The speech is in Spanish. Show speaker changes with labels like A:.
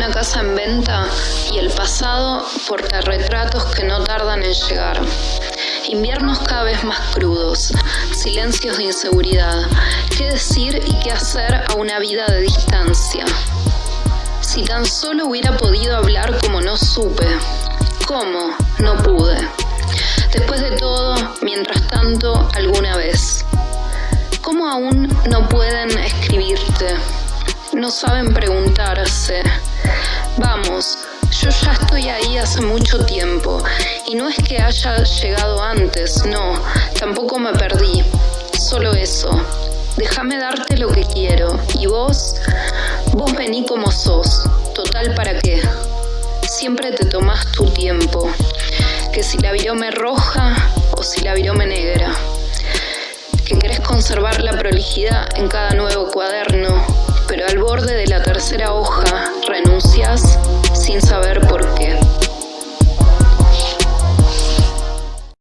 A: casa en venta y el pasado retratos que no tardan en llegar. Inviernos cada vez más crudos, silencios de inseguridad, qué decir y qué hacer a una vida de distancia. Si tan solo hubiera podido hablar como no supe, ¿cómo? No pude. Después de todo, mientras tanto, alguna vez. ¿Cómo aún no pueden? No saben preguntarse. Vamos, yo ya estoy ahí hace mucho tiempo y no es que haya llegado antes, no, tampoco me perdí, solo eso. Déjame darte lo que quiero y vos, vos vení como sos, total para qué. Siempre te tomás tu tiempo, que si la virome roja o si la virome negra, que querés conservar la prolijidad en cada nuevo